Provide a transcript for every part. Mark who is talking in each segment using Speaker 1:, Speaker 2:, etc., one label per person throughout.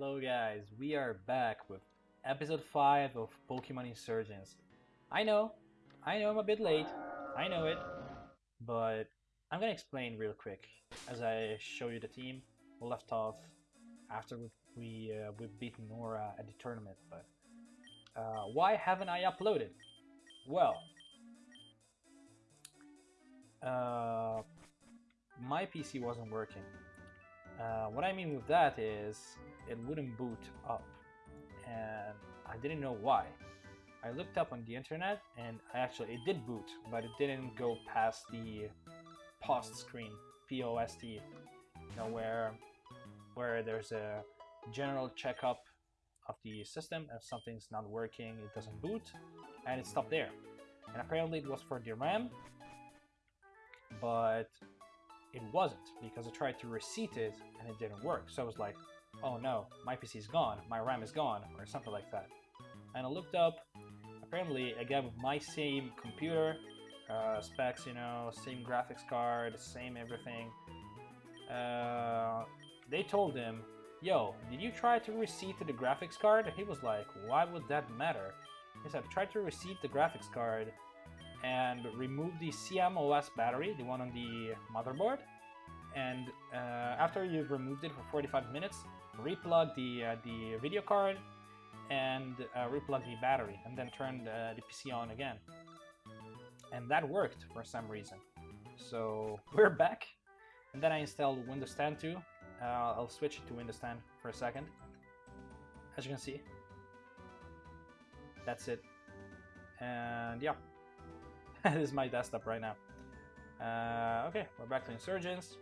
Speaker 1: Hello guys, we are back with episode 5 of Pokemon Insurgence. I know, I know I'm a bit late, I know it, but I'm gonna explain real quick as I show you the team. We left off after we we, uh, we beat Nora at the tournament, but uh, why haven't I uploaded? Well, uh, my PC wasn't working. Uh, what I mean with that is it wouldn't boot up and I didn't know why. I looked up on the internet and actually it did boot, but it didn't go past the post screen, POST, you know, where, where there's a general checkup of the system. If something's not working, it doesn't boot, and it stopped there. And apparently it was for the RAM, but it wasn't because I tried to reseat it and it didn't work. So I was like, oh no, my PC is gone, my RAM is gone, or something like that. And I looked up, apparently again with my same computer, uh, specs, you know, same graphics card, same everything. Uh, they told him, yo, did you try to reseat the graphics card? And he was like, why would that matter? He said, try to reseat the graphics card and remove the CMOS battery, the one on the motherboard. And uh, after you've removed it for 45 minutes, replug the, uh, the video card and uh, replug the battery and then turn the, the PC on again. And that worked for some reason. So we're back. And then I installed Windows 10 too. Uh, I'll switch it to Windows 10 for a second. As you can see, that's it. And yeah, this is my desktop right now. Uh, okay, we're back to Insurgence.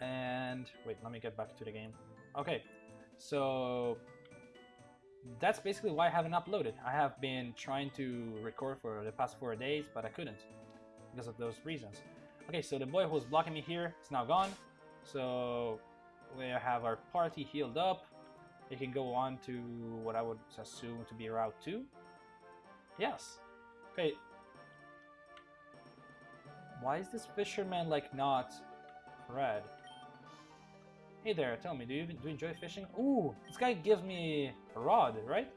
Speaker 1: And wait, let me get back to the game. Okay, so that's basically why I haven't uploaded. I have been trying to record for the past four days, but I couldn't because of those reasons. Okay, so the boy who was blocking me here is now gone. So we have our party healed up. We can go on to what I would assume to be Route 2. Yes. Okay. Why is this fisherman like not red? Hey there, tell me, do you, do you enjoy fishing? Ooh, this guy gives me a rod, right?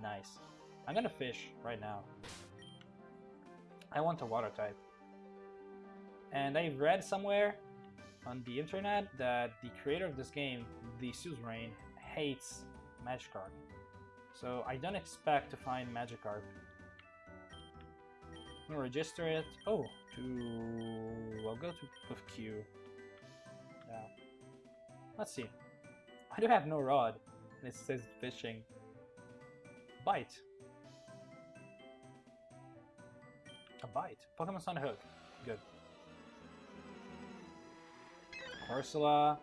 Speaker 1: Nice. I'm gonna fish right now. I want a water type. And I read somewhere on the internet that the creator of this game, the Suzerain, hates Magikarp. So I don't expect to find Magikarp. I'm gonna register it. Oh, to... I'll go to with Q. Yeah. Let's see. I do have no rod, and it says fishing. Bite. A bite. Pokemon's on the hook. Good. Corsola.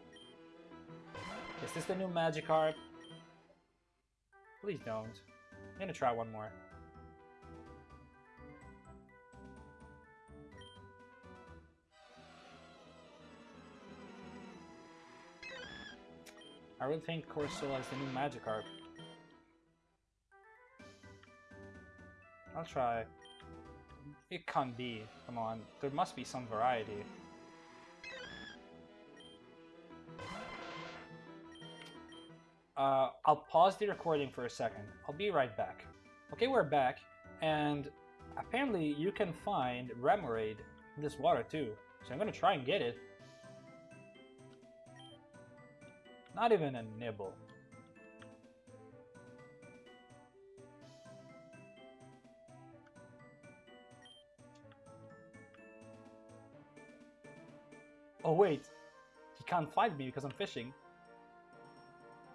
Speaker 1: Is this the new Magikarp? Please don't. I'm gonna try one more. I really think Corsola is the new Magikarp. I'll try. It can't be. Come on. There must be some variety. Uh, I'll pause the recording for a second. I'll be right back. Okay, we're back, and apparently you can find Remoraid in this water too. So I'm gonna try and get it. Not even a nibble. Oh wait, he can't fight me because I'm fishing.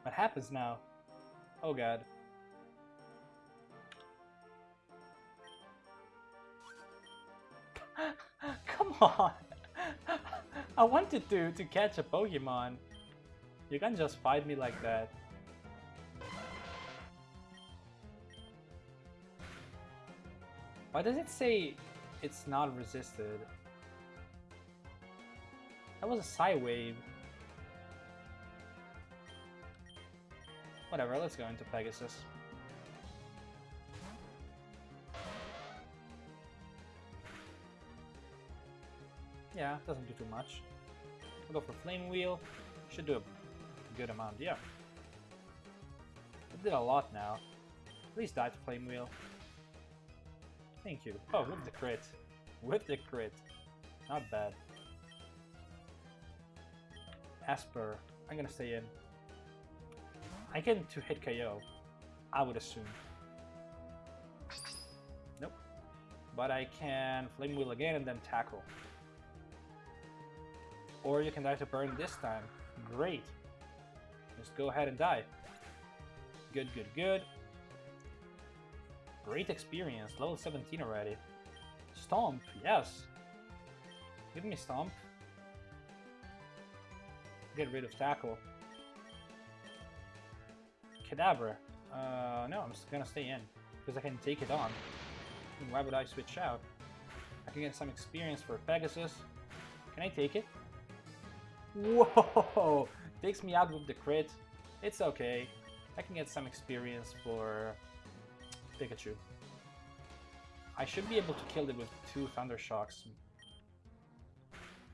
Speaker 1: What happens now? Oh god. Come on! I wanted to, to catch a Pokemon. You can't just fight me like that. Why does it say it's not resisted? That was a Psy-Wave. Whatever, let's go into Pegasus. Yeah, doesn't do too much. I'll go for Flame Wheel. Should do a good amount, yeah. It did a lot now. Please die to Flame Wheel. Thank you. Oh, with the crit. With the crit. Not bad. Asper. I'm gonna stay in. I get to hit KO. I would assume. Nope. But I can Flame Wheel again and then tackle. Or you can die to burn this time. Great. Just go ahead and die. Good, good, good. Great experience. Level 17 already. Stomp, yes. Give me Stomp. Get rid of Tackle. Kadabra. Uh, no, I'm just gonna stay in. Because I can take it on. Why would I switch out? I can get some experience for Pegasus. Can I take it? Whoa! Takes me out with the crit. It's okay. I can get some experience for Pikachu. I should be able to kill it with two Thunder Shocks.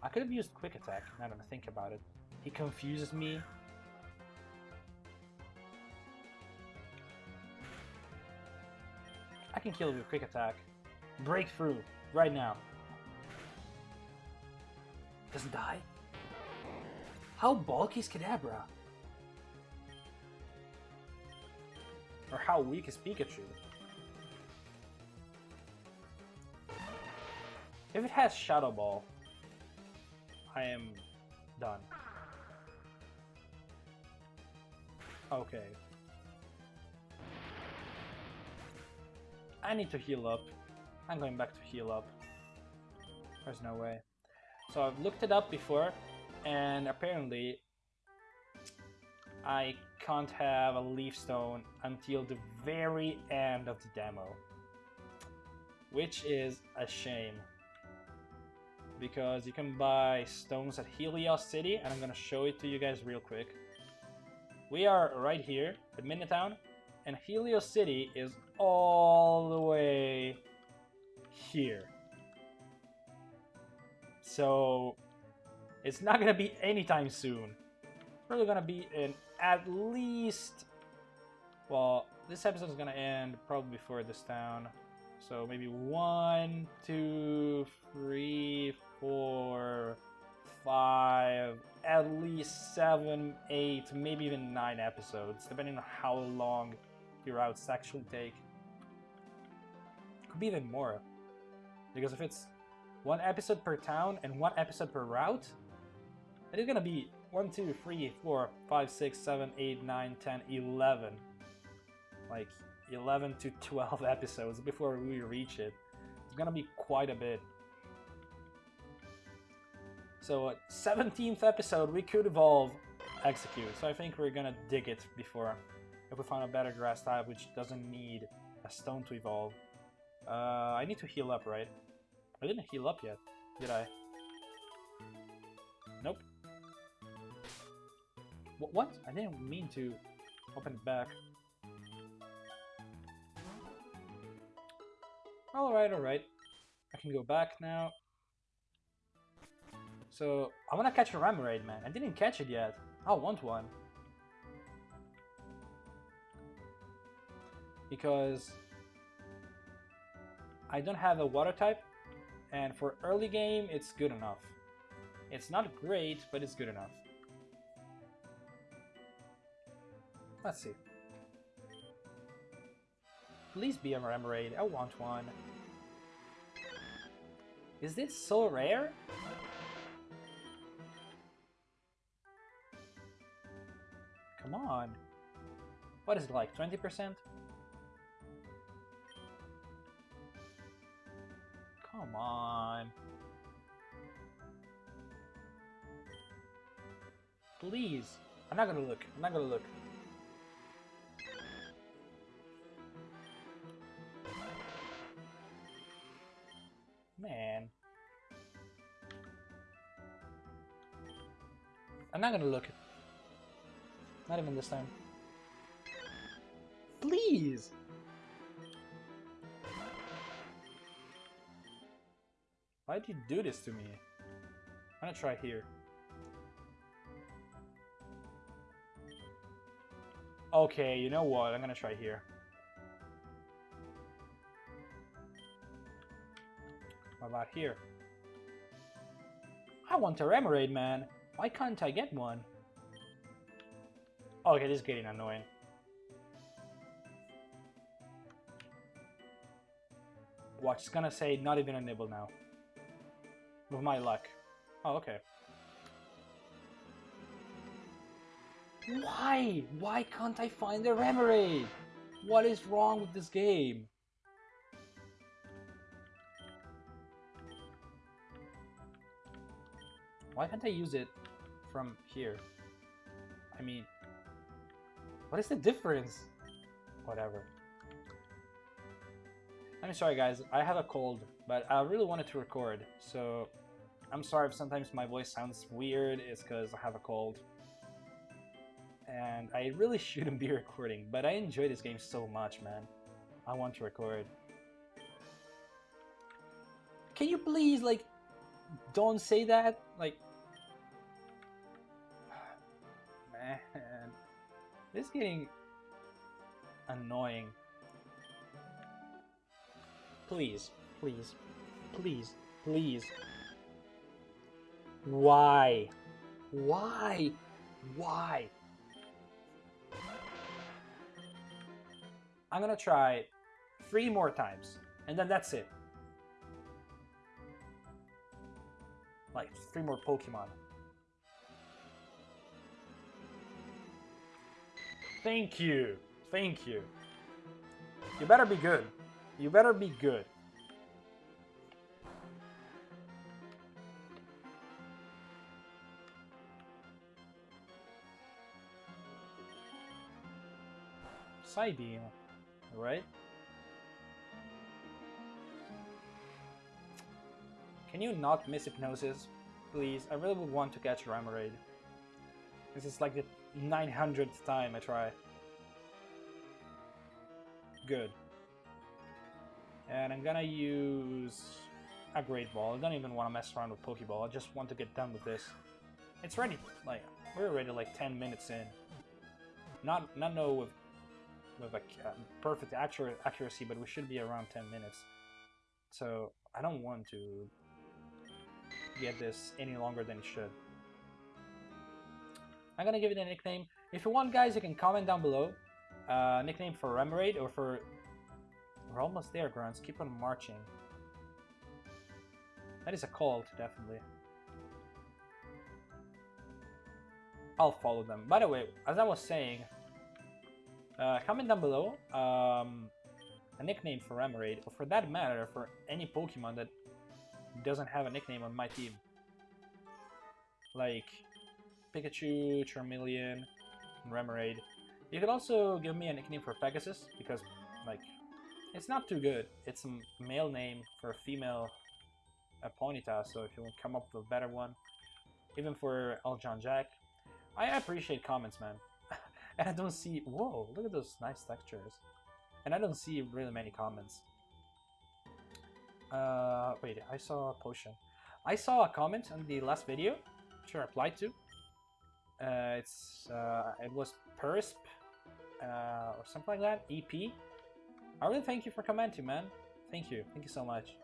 Speaker 1: I could have used Quick Attack, now that I think about it. He confuses me. I can kill it with Quick Attack. Breakthrough, right now. Doesn't die? How bulky is Kadabra? Or how weak is Pikachu? If it has Shadow Ball, I am done. Okay. I need to heal up. I'm going back to heal up. There's no way. So I've looked it up before, and apparently I can't have a leaf stone until the very end of the demo. Which is a shame. Because you can buy stones at Helios City, and I'm gonna show it to you guys real quick. We are right here at Midna Town, and Helios City is all the way here. So it's not gonna be anytime soon. Probably gonna be in at least... Well, this episode is gonna end probably before this town. So maybe one, two, three, four, five, at least seven, eight, maybe even nine episodes, depending on how long your routes actually take. Could be even more. Because if it's one episode per town and one episode per route, it is gonna be 1, 2, 3, 4, 5, 6, 7, 8, 9, 10, 11. Like 11 to 12 episodes before we reach it. It's gonna be quite a bit. So 17th episode, we could evolve Exeggcute. So I think we're gonna dig it before if we find a better grass type which doesn't need a stone to evolve. Uh, I need to heal up, right? I didn't heal up yet, did I? Nope. What? I didn't mean to open it back. Alright, alright. I can go back now. So, I want to catch a Remoraid, man. I didn't catch it yet. I want one. Because I don't have a water type, and for early game, it's good enough. It's not great, but it's good enough. Let's see. Please be a Remoraid. I want one. Is this so rare? Come on. What is it like, 20%? Come on. Please. I'm not gonna look. I'm not gonna look. I'm not gonna look. Not even this time. Please! Why'd you do this to me? I'm gonna try here. Okay, you know what? I'm gonna try here. What about here? I want a Remoraid, man! Why can't I get one? Oh, Okay, this is getting annoying. Watch, it's gonna say not even a nibble now. With my luck. Oh, okay. Why? Why can't I find the Remoraid? What is wrong with this game? Why can't I use it from here? I mean, what is the difference? Whatever. I'm sorry guys, I have a cold, but I really wanted to record, so I'm sorry if sometimes my voice sounds weird, it's because I have a cold. And I really shouldn't be recording, but I enjoy this game so much, man. I want to record. Can you please, like, don't say that? Like, man, this is getting annoying. Please, please, please, please. Why? Why? Why? I'm gonna try three more times, and then that's it. Like, three more Pokemon. Thank you. Thank you. You better be good. You better be good. Psybeam, right? Can you not miss Hypnosis? Please, I really would want to catch Remoraid. This is like the 900th time I try. Good. And I'm gonna use a Great Ball. I don't even want to mess around with Pokeball. I just want to get done with this. It's ready. Like we're already like 10 minutes in. Not not know with with a uh, perfect accuracy, but we should be around 10 minutes. So I don't want to get this any longer than it should. I'm gonna give it a nickname. If you want, guys, you can comment down below. Uh, nickname for Remoraid or for... We're almost there, Grunts. Keep on marching. That is a cult, definitely. I'll follow them. By the way, as I was saying, uh, comment down below um, a nickname for Remoraid, or for that matter, for any Pokemon that doesn't have a nickname on my team. Like Pikachu, Charmeleon, Remoraid. You could also give me a nickname for Pegasus, because, like, it's not too good. It's a male name for a female a Ponyta, so if you want to come up with a better one, even for Eljon Jack, I appreciate comments, man. and I don't see... Whoa, look at those nice textures. And I don't see really many comments. Uh, wait, I saw a potion. I saw a comment on the last video, which I replied to. Uh, it's uh, it was Persp uh, or something like that. EP. I really thank you for commenting, man. Thank you, thank you so much.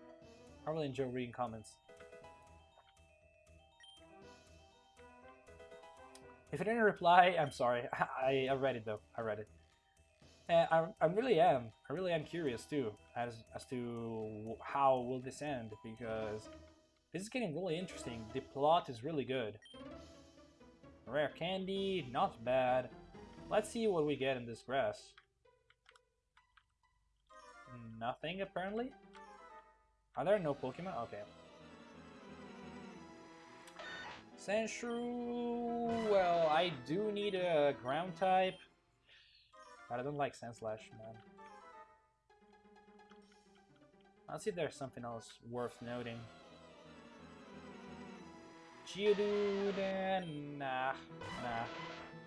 Speaker 1: I really enjoy reading comments. If I didn't reply, I'm sorry. I, I read it though. I read it. I, I really am. I really am curious too as as to how will this end because this is getting really interesting. The plot is really good. Rare candy, not bad. Let's see what we get in this grass. Nothing apparently. Are there no Pokemon? Okay. Sandshrew, well, I do need a ground type, but I don't like Sandslash, man. Let's see if there's something else worth noting. Geodude, nah, nah.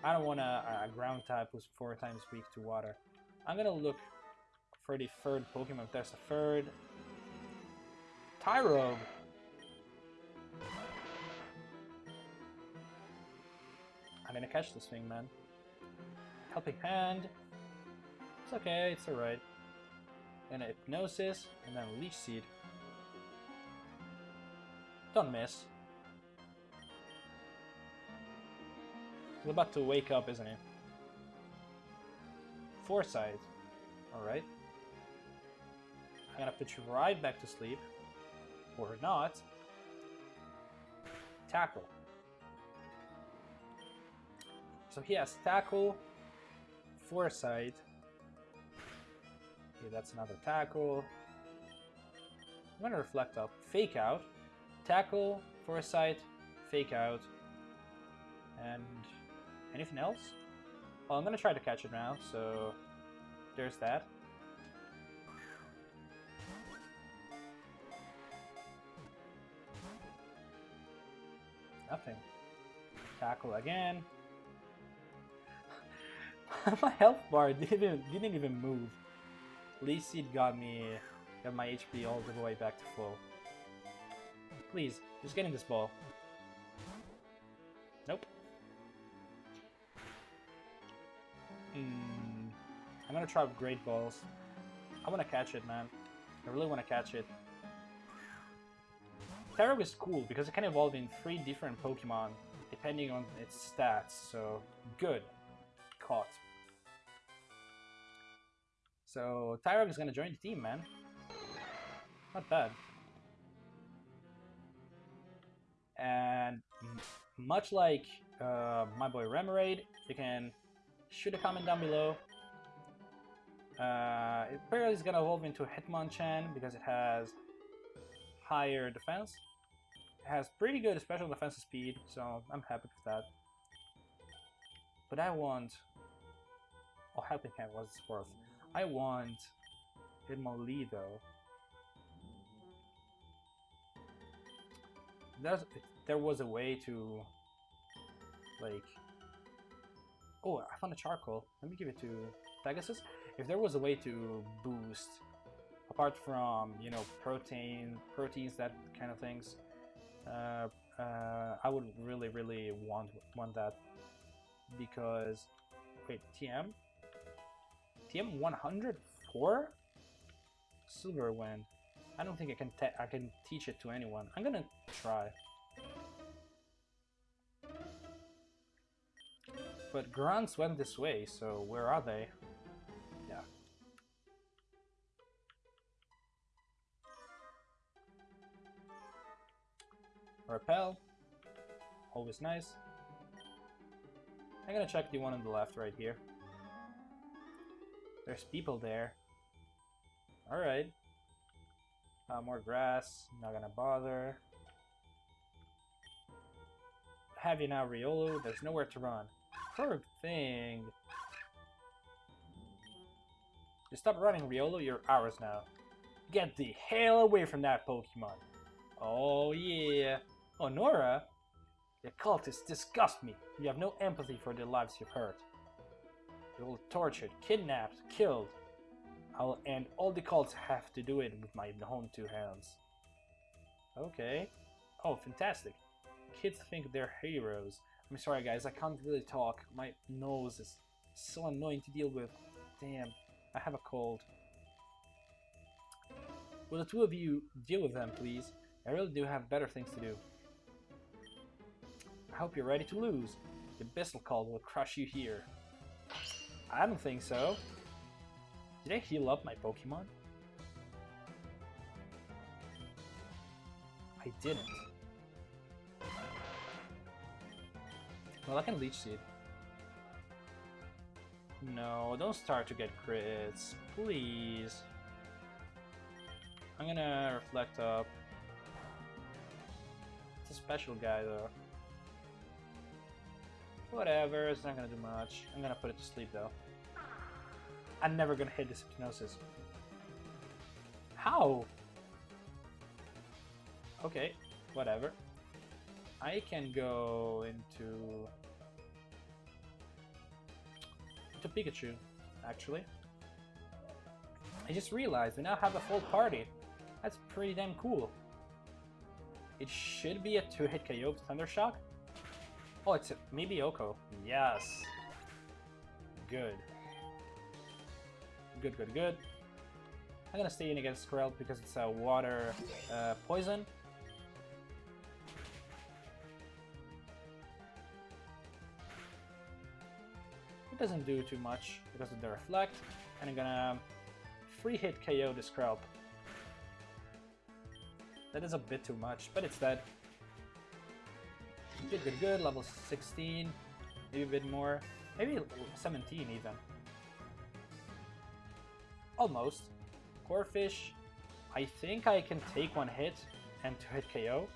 Speaker 1: I don't want a, uh, a ground type who's four times weak to water. I'm gonna look for the third Pokemon. If there's a third, Tyrogue. I'm gonna catch this thing, man. Helping Hand. It's okay, it's alright. Then Hypnosis, and then Leech Seed. Don't miss. He's about to wake up, isn't he? Foresight. Alright. I'm gonna put you right back to sleep. Or not. Tackle. So he has tackle, foresight. Okay, that's another tackle. I'm gonna reflect up. Fake out. Tackle, foresight, fake out. And anything else? Well, I'm gonna try to catch it now, so there's that. Nothing. Tackle again. my health bar didn't didn't even move. Leech Seed got me got my HP all the way back to full. Please, just get in this ball. I'm gonna try Great Balls. I wanna catch it, man. I really wanna catch it. Tyrogue is cool because it can evolve in three different Pokemon depending on its stats, so good. Caught. So Tyrogue is gonna join the team, man. Not bad. And much like uh, my boy Remoraid, you can shoot a comment down below. Uh, it apparently is gonna evolve into Hitmonchan because it has higher defense. It has pretty good special defense speed, so I'm happy with that. But I want... Oh, Helping Hand was worth. I want Hitmonlee though. There's, there was a way to, like... Oh, I found a charcoal. Let me give it to Pegasus. If there was a way to boost apart from you know protein proteins that kind of things uh, uh, I would really really want want that because wait TM TM 104 silver wind. I don't think I can I can teach it to anyone. I'm gonna try. But grunts went this way so where are they Repel. Always nice. I'm gonna check the one on the left right here. There's people there. Alright. Uh, more grass, not gonna bother. Have you now, Riolu? There's nowhere to run. Poor thing. You stop running, Riolu, you're ours now. Get the hell away from that Pokemon. Oh yeah. Honora? The cultists disgust me. You have no empathy for the lives you've hurt. You're all tortured, kidnapped, killed. I'll end all the cults have to do it with my own two hands. Okay. Oh, fantastic. Kids think they're heroes. I'm sorry guys, I can't really talk. My nose is so annoying to deal with. Damn, I have a cold. Will the two of you deal with them, please? I really do have better things to do. I hope you're ready to lose. The Abyssal Cult will crush you here. I don't think so. Did I heal up my Pokemon? I didn't. Well, I can Leech Seed. No, don't start to get crits. Please. I'm gonna Reflect Up. It's a special guy, though. Whatever, it's not gonna do much. I'm gonna put it to sleep though. I'm never gonna hit this hypnosis. How? Okay, whatever. I can go into... into Pikachu, actually. I just realized we now have a full party. That's pretty damn cool. It should be a two-hit KO with Thunder Shock, Oh, it's maybe Oko. Yes. good. Good, good, good. I'm gonna stay in against Skrelp because it's a water uh, poison. It doesn't do too much because of the reflect, and I'm gonna free hit KO the Skrelp. That is a bit too much, but it's dead. Good, good, good. Level 16, maybe a bit more, maybe 17 even. Almost. Corphish, I think I can take one hit and to hit KO.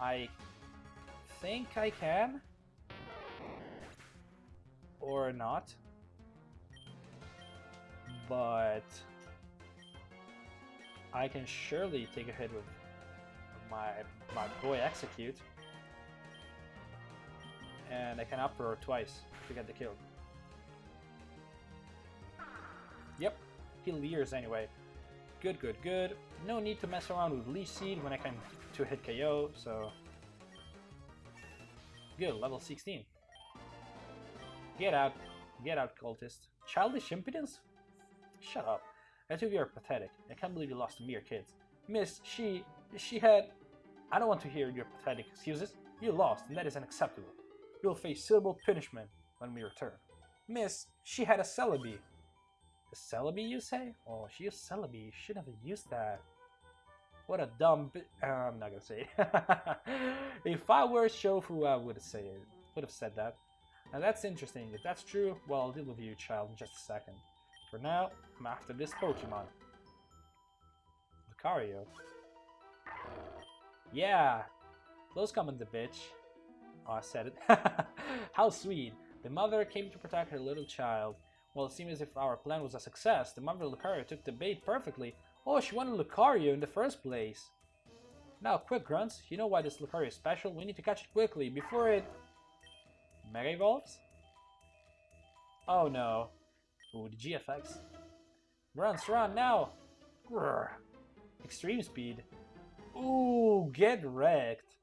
Speaker 1: I think I can. Or not. But I can surely take a hit with my my boy Exeggcute. And I can uproar twice to get the kill. Yep, he leers anyway. Good, good, good. No need to mess around with Leech Seed when I can to hit KO, so... Good, level 16. Get out. Get out, cultist. Childish impudence? Shut up. I think you are pathetic. I can't believe you lost to mere kids. Miss, she... she had... I don't want to hear your pathetic excuses. You lost, and that is unacceptable. You'll face suitable punishment when we return. Miss, she had a Celebi. A Celebi, you say? Oh, she used Celebi. Should have used that. What a dumb uh, I'm not gonna say it. if I were Shofu, I would said it. Would have said that. Now that's interesting. If that's true, well, I'll deal with you, child, in just a second. For now, I'm after this Pokemon. Lucario. Yeah! Close comment, the bitch. Oh, I said it. How sweet. The mother came to protect her little child. Well, it seems as if our plan was a success. The mother Lucario took the bait perfectly. Oh, she wanted Lucario in the first place. Now, quick, Grunts. You know why this Lucario is special? We need to catch it quickly before it... Mega Evolves? Oh no. Ooh, the GFX. Grunts, run now! Extreme speed. Ooh, get wrecked.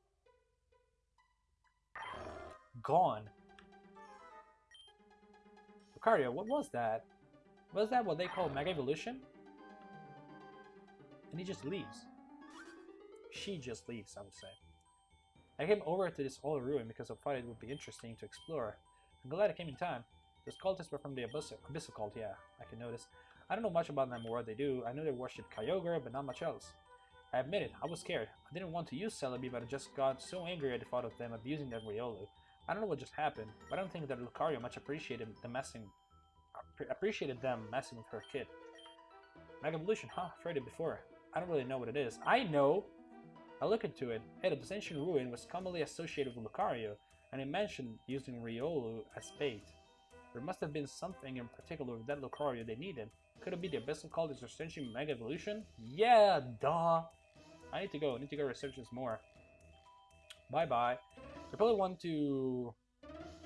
Speaker 1: Gone. Lucario, what was that? Was that what they call Mega Evolution? And he just leaves. She just leaves, I would say. I came over to this old ruin because I thought it would be interesting to explore. I'm glad I came in time. Those cultists were from the Abyssal, Abyssal cult, yeah, I can notice. I don't know much about them or what they do. I know they worship Kyogre, but not much else. I admit it, I was scared. I didn't want to use Celebi, but I just got so angry at the thought of them abusing that Riolu. I don't know what just happened, but I don't think that Lucario much appreciated the messing appreciated them messing with her kid. Mega Evolution, huh? I've heard it before. I don't really know what it is. I know! I look into it. Hey, the ancient ruin was commonly associated with Lucario, and it mentioned using Riolu as bait. There must have been something in particular that Lucario they needed. Could it be the Abyssal called its Ascension Mega Evolution? Yeah, duh! I need to go. I need to go research this more. Bye-bye. I probably want to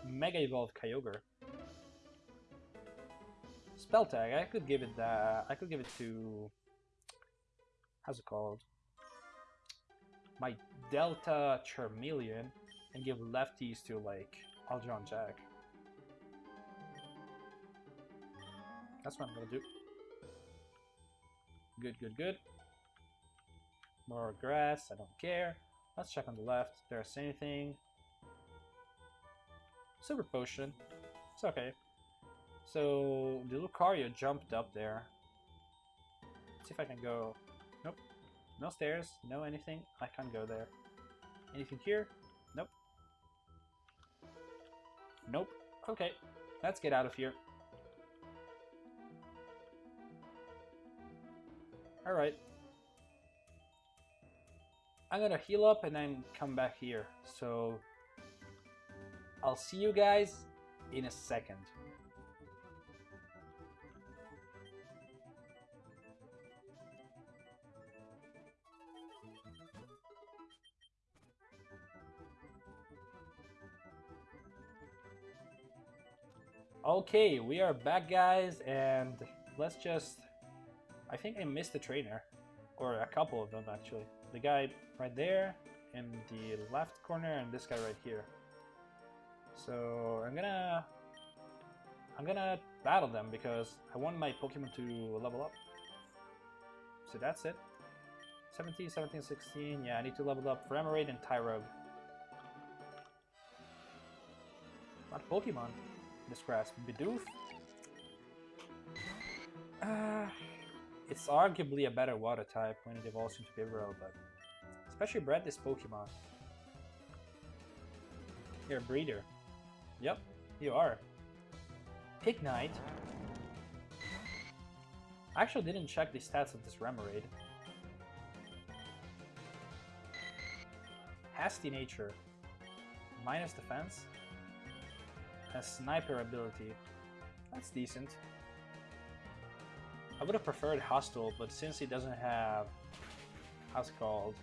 Speaker 1: Mega Evolve Kyogre. Spell tag. I could give it that. I could give it to. How's it called? My Delta Charmeleon, and give lefties to like Aljon Jack. That's what I'm gonna do. Good, good, good. More grass. I don't care. Let's check on the left. There's anything. Super potion. It's okay. So the Lucario jumped up there. Let's see if I can go. Nope. No stairs. No anything. I can't go there. Anything here? Nope. Nope. Okay. Let's get out of here. Alright. I'm gonna heal up and then come back here. So I'll see you guys in a second. Okay, we are back guys and let's just I think I missed the trainer or a couple of them actually. The guy right there in the left corner and this guy right here. So I'm gonna I'm gonna battle them because I want my Pokemon to level up. So that's it. 17, 17, 16. Yeah, I need to level up for Remoraid and Tyrogue. Not Pokemon. This grass. Bidoof. Uh, it's arguably a better water type when it evolves into Bibarel, but especially bred this Pokemon. You're a breeder. Yep, you are. Pignite. I actually didn't check the stats of this Remoraid. Hasty nature. Minus defense. Has sniper ability. That's decent. I would have preferred hostile, but since he doesn't have how's it called?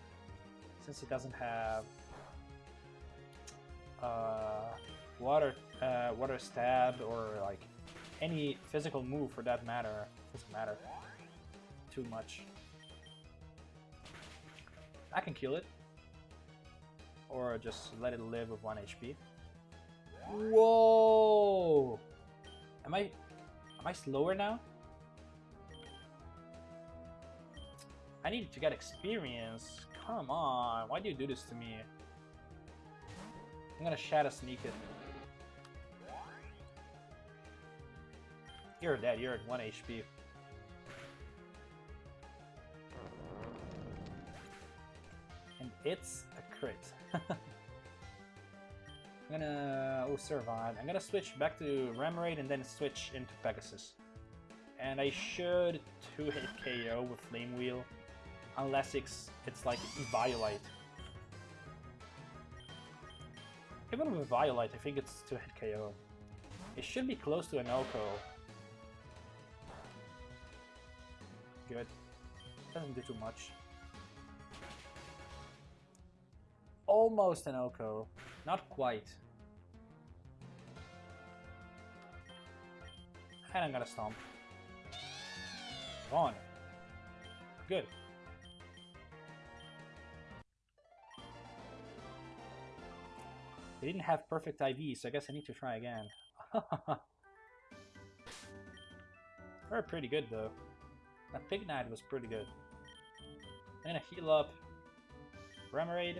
Speaker 1: Since he doesn't have uh, water uh, water stab or like any physical move for that matter doesn't matter too much. I can kill it or just let it live with 1 HP. Whoa! Am I am I slower now? I need to get experience. Come on, why do you do this to me? I'm gonna Shadow Sneak it. You're dead, you're at 1 HP. And it's a crit. I'm gonna... oh, survive. I'm gonna switch back to Remoraid and then switch into Pegasus. And I should 2-hit KO with Flame Wheel. Unless it's, it's like Eviolite. Even with Eviolite, I think it's 2-hit KO. It should be close to an OHKO. Good. Doesn't do too much. Almost an OHKO. Not quite. And I'm gonna stomp. On. Good. They didn't have perfect IV, so I guess I need to try again. They're pretty good though. That Pignite was pretty good. And a heal up. Remoraid,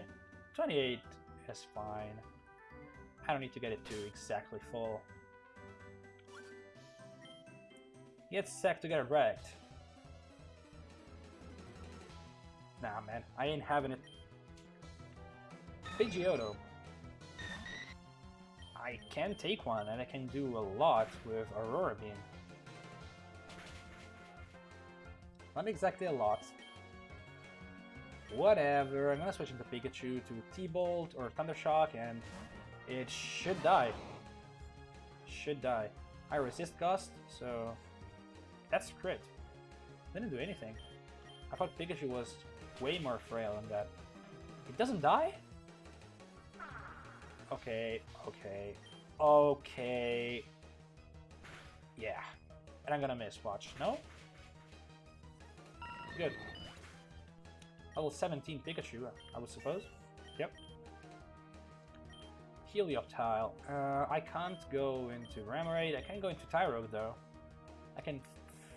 Speaker 1: 28 is fine. I don't need to get it to exactly full. Get sacked to get wrecked. Nah, man, I ain't having it. Pidgeotto. I can take one, and I can do a lot with Aurora Beam. Not exactly a lot. Whatever, I'm gonna switch into Pikachu to T-Bolt or Thundershock, and it should die. Should die. I resist Gust, so that's crit. Didn't do anything. I thought Pikachu was way more frail than that. It doesn't die? Okay, okay, okay. Yeah. And I'm gonna miss, watch. No? Good. Level 17 Pikachu, I would suppose. Yep. Helioptile. Uh, I can't go into Remoraid. I can go into Tyrogue, though. I can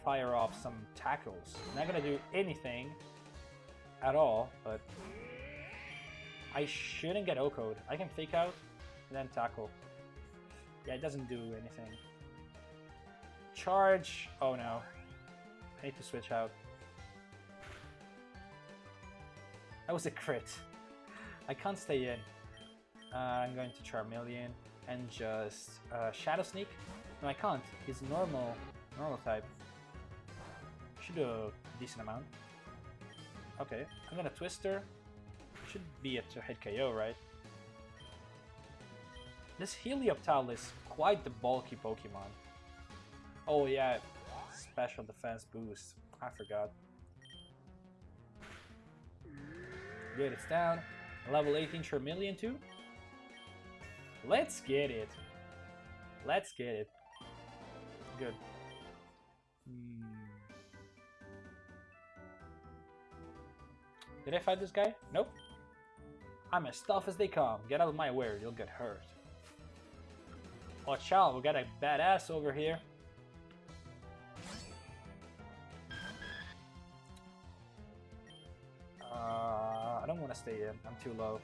Speaker 1: fire off some tackles. I'm Not gonna do anything at all, but I shouldn't get O-code. I can fake out and then tackle. Yeah, it doesn't do anything. Charge. Oh no. I need to switch out. That was a crit. I can't stay in. Uh, I'm going to Charmeleon and just uh, Shadow Sneak. No, I can't. He's normal, normal type. Should do a decent amount. Okay, I'm gonna Twister. Should be a two-hit KO, right? This Helioptile is quite the bulky Pokemon. Oh yeah, special defense boost. I forgot. Good, it's down. Level 18 Charmeleon too. Let's get it. Let's get it. Good. Hmm. Did I fight this guy? Nope. I'm as tough as they come. Get out of my way or you'll get hurt. Watch out, we got a badass over here. Uh, I don't want to stay in. I'm too low.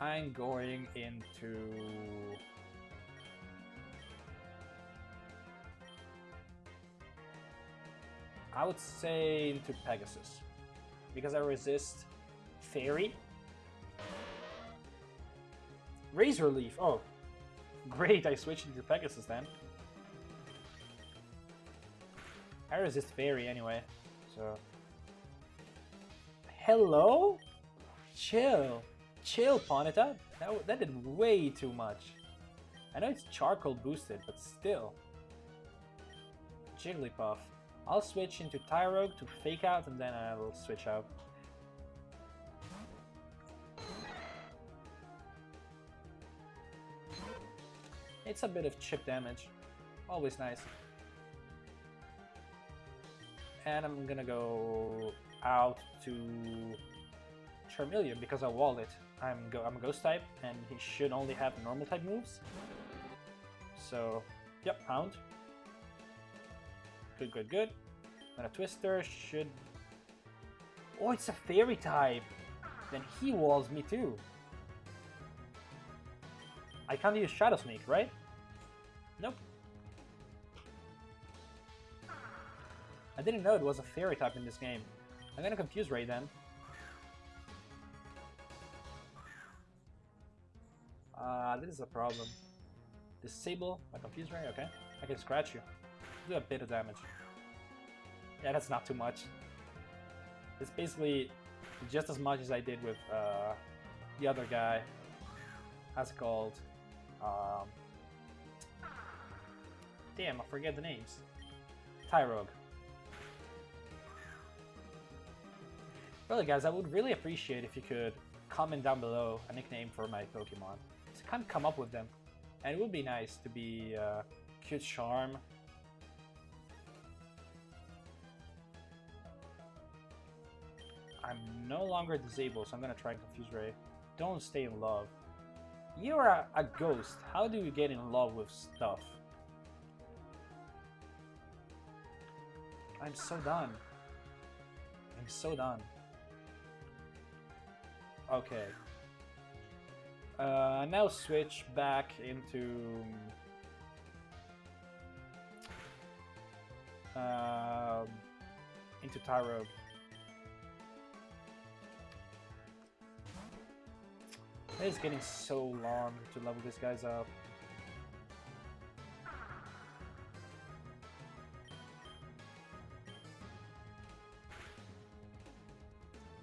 Speaker 1: I'm going into... I would say into Pegasus. Because I resist Fairy. Razor Leaf. Oh, great. I switched into Pegasus then. I resist Fairy anyway, so... Hello? Chill. Chill, Ponyta. That, that did way too much. I know it's charcoal boosted, but still. Jigglypuff. I'll switch into Tyrogue to fake out and then I'll switch out. It's a bit of chip damage. Always nice. And I'm gonna go out to Charmeleon because I walled it. I'm, go I'm a ghost type and he should only have normal type moves. So, yep, Hound. Good, good, good. And a Twister should... Oh, it's a Fairy type! Then he walls me too. I can't use Shadow Sneak, right? I didn't know it was a Fairy type in this game. I'm gonna confuse Ray then. Uh, this is a problem. Disable my confuse Ray, okay. I can scratch you. Do a bit of damage. Yeah, that's not too much. It's basically just as much as I did with uh, the other guy. How's it called? Um, damn, I forget the names. Tyrogue. Really guys, I would really appreciate if you could comment down below a nickname for my Pokemon. I can't come up with them. And it would be nice to be uh, Cute Charm. I'm no longer disabled, so I'm gonna try and confuse Ray. Don't stay in love. You're a, a ghost. How do you get in love with stuff? I'm so done. I'm so done. Okay. Uh, now switch back into... Um, into Tyro. It is getting so long to level these guys up.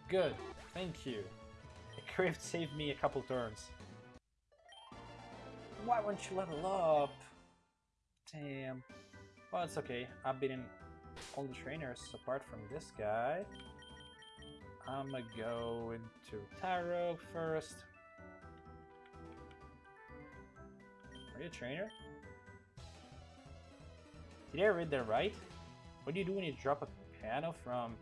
Speaker 1: Good, thank you. Crit saved me a couple turns. Why won't you level up? Damn. Well, it's okay. I've been in all the trainers apart from this guy. I'm gonna go into Tyrogue first. Are you a trainer? Did I read that right? What do you do when you drop a piano from...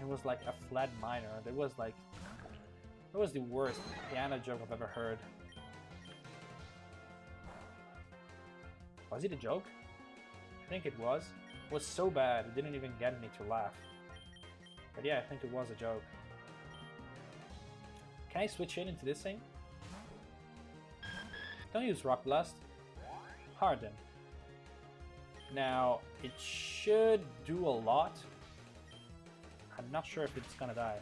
Speaker 1: It was like a flat minor. There was like that was the worst piano joke I've ever heard. Was it a joke? I think it was. It was so bad, it didn't even get me to laugh. But yeah, I think it was a joke. Can I switch in into this thing? Don't use Rock Blast. Harden. Now, it should do a lot. I'm not sure if it's gonna die.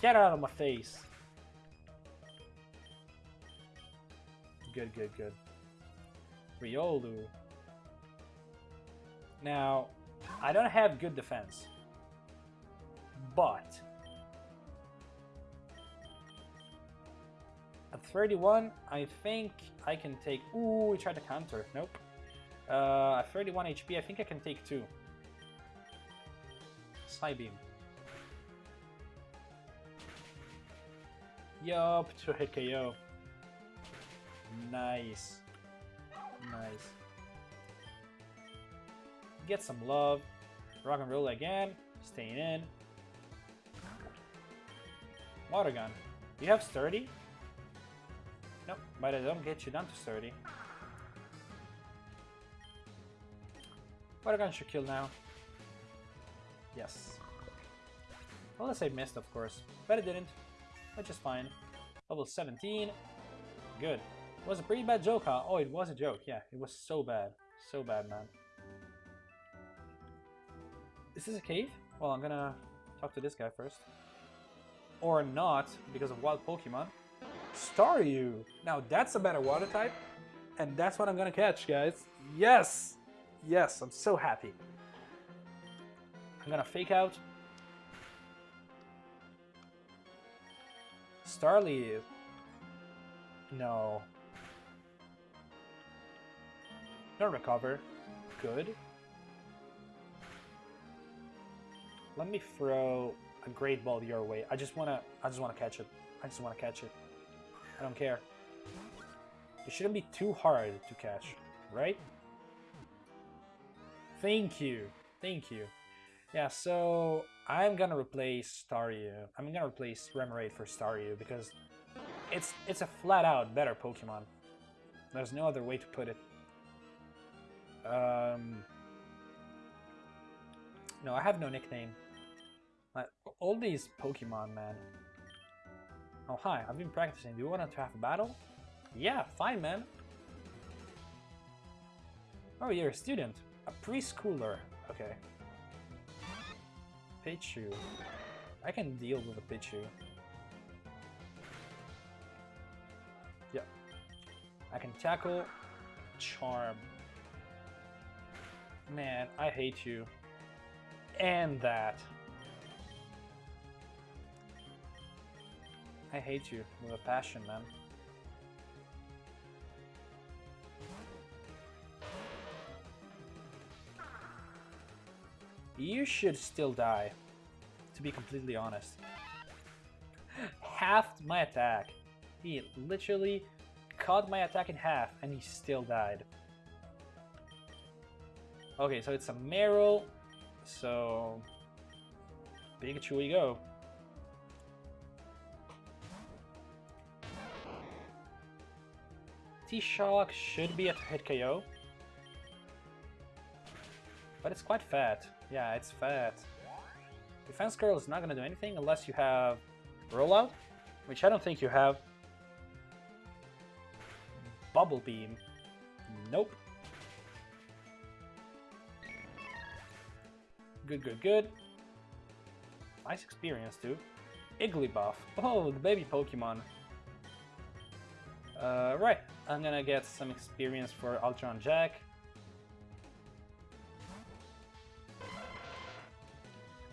Speaker 1: Get out of my face. Good, good, good. Riolu. Now, I don't have good defense. But... At 31, I think I can take... Ooh, we tried to counter. Nope. Uh, at 31 HP, I think I can take two. Psybeam. Yup, two hit KO. Nice. Nice. Get some love. Rock and roll again. Staying in. Water gun. You have sturdy? Nope, but I don't get you down to 30. Water gun should kill now? Yes. Unless let's missed, of course, but it didn't, which is fine. Level 17. Good. It was a pretty bad joke, huh? Oh, it was a joke. Yeah, it was so bad. So bad, man. Is this a cave? Well, I'm gonna talk to this guy first. Or not, because of wild Pokemon. Staryu! Now that's a better water type, and that's what I'm gonna catch, guys. Yes! Yes, I'm so happy. I'm gonna fake out. Starly. No. Don't recover. Good. Let me throw a great ball your way. I just wanna I just wanna catch it. I just wanna catch it. I don't care. It shouldn't be too hard to catch, right? Thank you. Thank you. Yeah, so I'm gonna replace Staryu. I'm gonna replace Remoraid for Staryu because it's it's a flat out better Pokemon. There's no other way to put it. Um, no, I have no nickname. All these Pokemon, man. Oh, hi, I've been practicing. Do you want to have a battle? Yeah, fine, man. Oh, you're a student. A preschooler. Okay. Pichu. I can deal with a Pichu. Yeah. I can tackle Charm. Man, I hate you. And that. I hate you with a passion, man. You should still die, to be completely honest. Halved my attack. He literally cut my attack in half and he still died. Okay, so it's a Marill, so Pikachu we go. T-Shock should be a hit KO. But it's quite fat. Yeah, it's fat. Defense Curl is not gonna do anything unless you have Rollout, which I don't think you have. Bubble Beam. Nope. Good, good, good. Nice experience, too. Igglybuff. Oh, the baby Pokemon. Uh, right, I'm gonna get some experience for Ultron Jack.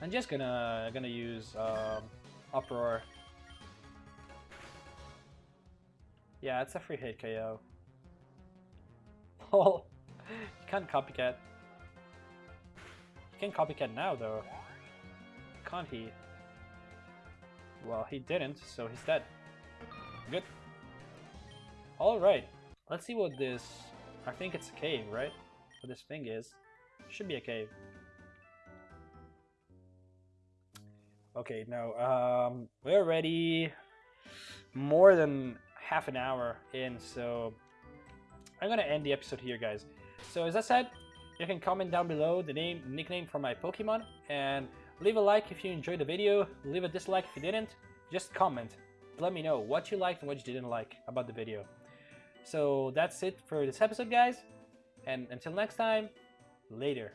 Speaker 1: I'm just gonna gonna use um, Uproar. Yeah, it's a free hit KO. Oh, you can't copycat. He can copycat now though. Can't he? Well, he didn't, so he's dead. Good. Alright, let's see what this... I think it's a cave, right? What this thing is. Should be a cave. Okay, no, um, we're already more than half an hour in, so I'm gonna end the episode here, guys. So as I said, you can comment down below the name, nickname for my Pokemon, and leave a like if you enjoyed the video, leave a dislike if you didn't, just comment. Let me know what you liked and what you didn't like about the video. So that's it for this episode, guys, and until next time, later.